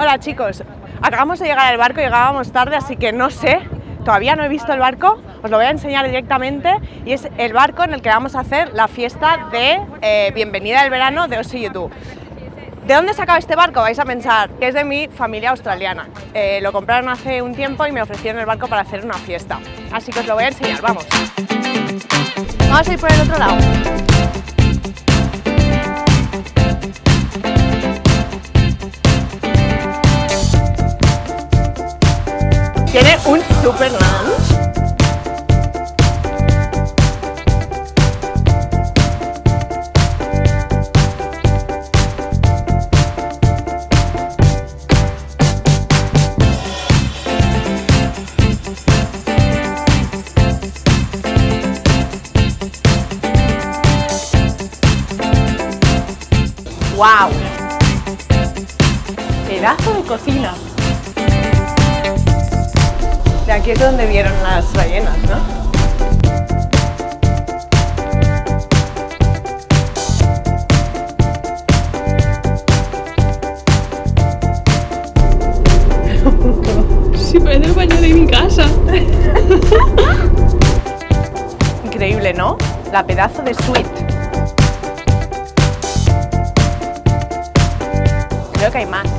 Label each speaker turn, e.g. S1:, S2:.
S1: Hola chicos, acabamos de llegar al barco, llegábamos tarde, así que no sé, todavía no he visto el barco, os lo voy a enseñar directamente y es el barco en el que vamos a hacer la fiesta de eh, bienvenida del verano de Osi YouTube. ¿De dónde he sacado este barco? Vais a pensar que es de mi familia australiana. Eh, lo compraron hace un tiempo y me ofrecieron el barco para hacer una fiesta. Así que os lo voy a enseñar, vamos. Vamos a ir por el otro lado. Lounge. ¡Wow! Pedazo de cocina. De aquí es donde vieron las ballenas, ¿no?
S2: Sí, parece el baño de mi casa.
S1: Increíble, ¿no? La pedazo de suite. Creo que hay más.